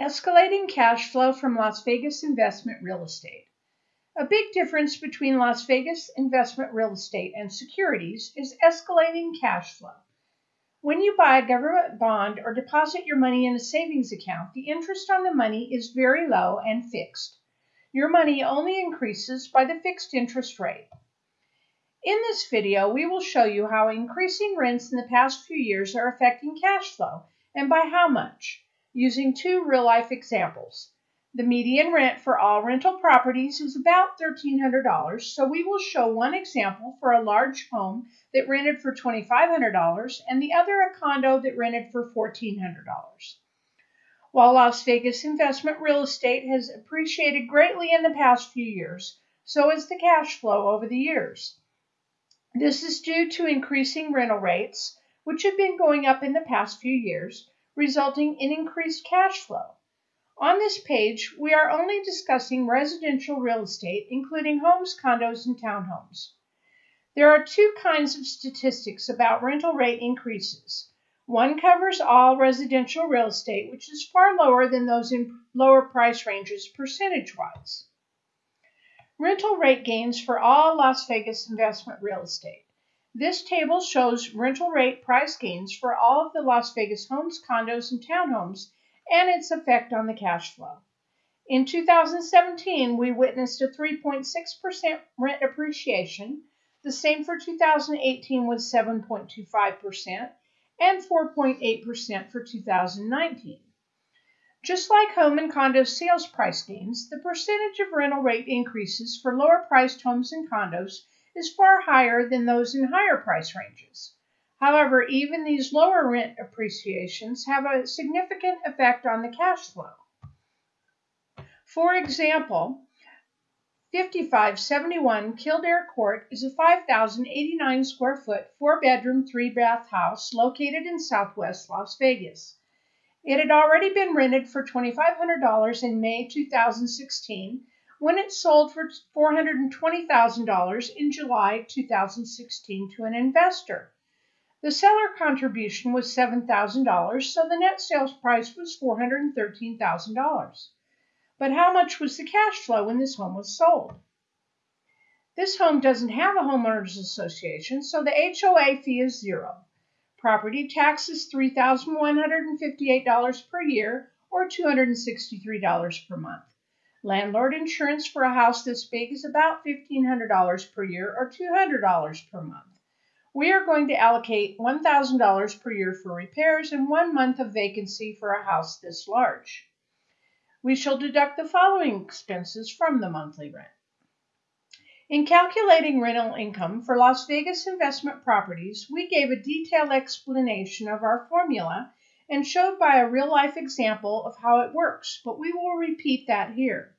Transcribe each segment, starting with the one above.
Escalating cash flow from Las Vegas investment real estate. A big difference between Las Vegas investment real estate and securities is escalating cash flow. When you buy a government bond or deposit your money in a savings account, the interest on the money is very low and fixed. Your money only increases by the fixed interest rate. In this video, we will show you how increasing rents in the past few years are affecting cash flow and by how much using two real-life examples. The median rent for all rental properties is about $1,300, so we will show one example for a large home that rented for $2,500 and the other a condo that rented for $1,400. While Las Vegas investment real estate has appreciated greatly in the past few years, so has the cash flow over the years. This is due to increasing rental rates, which have been going up in the past few years, resulting in increased cash flow. On this page, we are only discussing residential real estate, including homes, condos, and townhomes. There are two kinds of statistics about rental rate increases. One covers all residential real estate, which is far lower than those in lower price ranges percentage-wise. Rental rate gains for all Las Vegas investment real estate. This table shows rental rate price gains for all of the Las Vegas homes, condos, and townhomes and its effect on the cash flow. In 2017, we witnessed a 3.6% rent appreciation. The same for 2018 was 7.25% and 4.8% for 2019. Just like home and condo sales price gains, the percentage of rental rate increases for lower priced homes and condos is far higher than those in higher price ranges. However, even these lower rent appreciations have a significant effect on the cash flow. For example, 5571 Kildare Court is a 5,089 square foot, four bedroom, three bath house located in southwest Las Vegas. It had already been rented for $2,500 in May 2016 when it sold for $420,000 in July 2016 to an investor. The seller contribution was $7,000, so the net sales price was $413,000. But how much was the cash flow when this home was sold? This home doesn't have a homeowners association, so the HOA fee is zero. Property tax is $3,158 per year or $263 per month. Landlord insurance for a house this big is about $1,500 per year or $200 per month. We are going to allocate $1,000 per year for repairs and one month of vacancy for a house this large. We shall deduct the following expenses from the monthly rent. In calculating rental income for Las Vegas investment properties, we gave a detailed explanation of our formula and showed by a real life example of how it works, but we will repeat that here.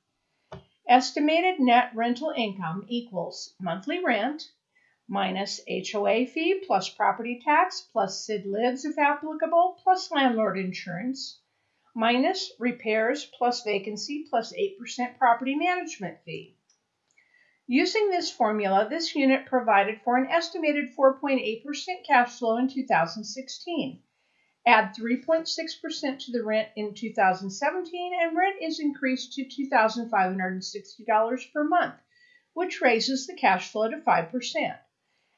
Estimated net rental income equals monthly rent minus HOA fee plus property tax plus SID LIDs if applicable plus landlord insurance minus repairs plus vacancy plus 8% property management fee. Using this formula, this unit provided for an estimated 4.8% cash flow in 2016. Add 3.6% to the rent in 2017, and rent is increased to $2,560 per month, which raises the cash flow to 5%.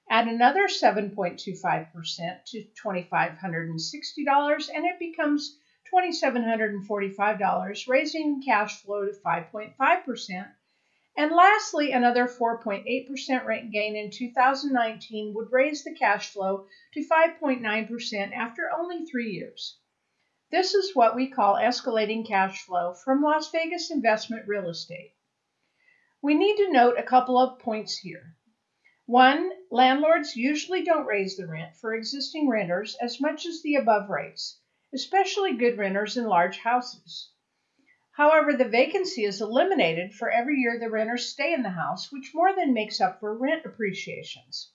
Add another 7.25% to $2,560, and it becomes $2,745, raising cash flow to 5.5%. And lastly, another 4.8% rent gain in 2019 would raise the cash flow to 5.9% after only three years. This is what we call escalating cash flow from Las Vegas investment real estate. We need to note a couple of points here. One, landlords usually don't raise the rent for existing renters as much as the above rates, especially good renters in large houses. However, the vacancy is eliminated for every year the renters stay in the house, which more than makes up for rent appreciations.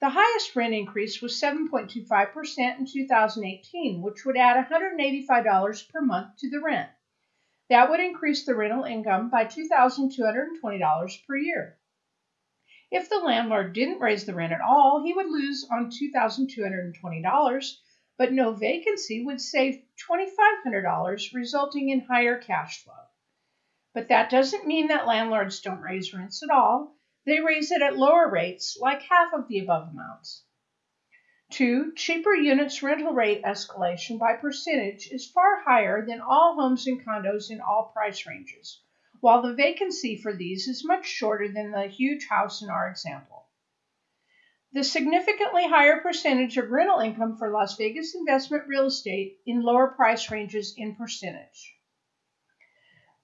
The highest rent increase was 7.25% in 2018, which would add $185 per month to the rent. That would increase the rental income by $2,220 per year. If the landlord didn't raise the rent at all, he would lose on $2,220 but no vacancy would save $2,500, resulting in higher cash flow. But that doesn't mean that landlords don't raise rents at all. They raise it at lower rates, like half of the above amounts. Two, cheaper units rental rate escalation by percentage is far higher than all homes and condos in all price ranges, while the vacancy for these is much shorter than the huge house in our example. The significantly higher percentage of rental income for Las Vegas investment real estate in lower price ranges in percentage.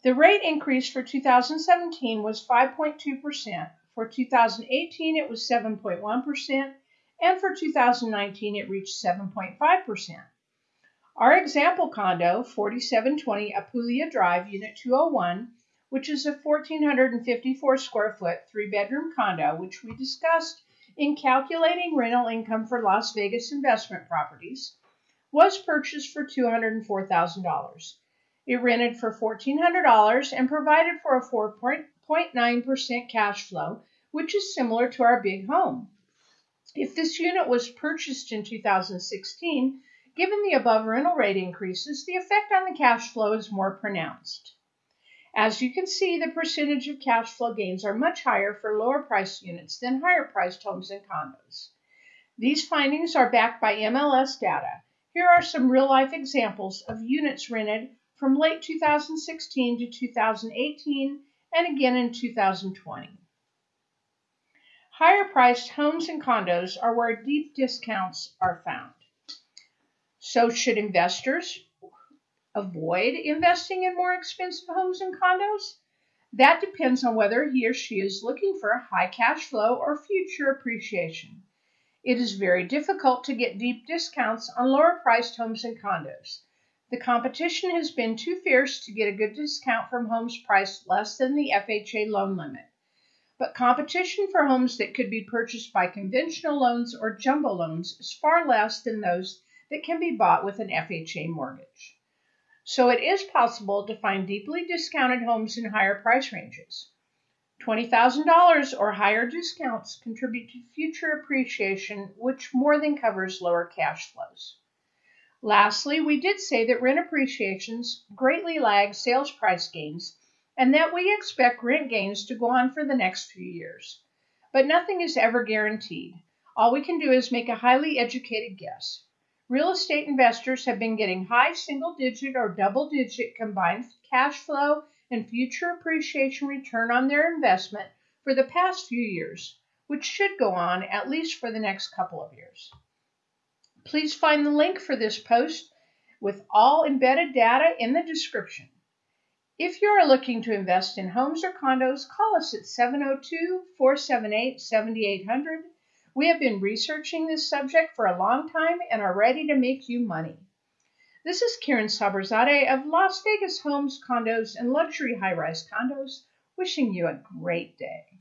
The rate increase for 2017 was 5.2%. For 2018, it was 7.1%, and for 2019, it reached 7.5%. Our example condo, 4720 Apulia Drive, Unit 201, which is a 1,454 square foot, three bedroom condo, which we discussed in calculating rental income for Las Vegas investment properties was purchased for $204,000. It rented for $1,400 and provided for a 4.9% cash flow, which is similar to our big home. If this unit was purchased in 2016, given the above rental rate increases, the effect on the cash flow is more pronounced. As you can see, the percentage of cash flow gains are much higher for lower priced units than higher priced homes and condos. These findings are backed by MLS data. Here are some real life examples of units rented from late 2016 to 2018 and again in 2020. Higher priced homes and condos are where deep discounts are found. So, should investors avoid investing in more expensive homes and condos? That depends on whether he or she is looking for high cash flow or future appreciation. It is very difficult to get deep discounts on lower priced homes and condos. The competition has been too fierce to get a good discount from homes priced less than the FHA loan limit. But competition for homes that could be purchased by conventional loans or jumbo loans is far less than those that can be bought with an FHA mortgage so it is possible to find deeply discounted homes in higher price ranges. $20,000 or higher discounts contribute to future appreciation, which more than covers lower cash flows. Lastly, we did say that rent appreciations greatly lag sales price gains and that we expect rent gains to go on for the next few years. But nothing is ever guaranteed. All we can do is make a highly educated guess. Real estate investors have been getting high single digit or double digit combined cash flow and future appreciation return on their investment for the past few years, which should go on at least for the next couple of years. Please find the link for this post with all embedded data in the description. If you are looking to invest in homes or condos, call us at 702 478 7800 we have been researching this subject for a long time and are ready to make you money. This is Karen Saberzadeh of Las Vegas Homes, Condos, and Luxury High Rise Condos, wishing you a great day.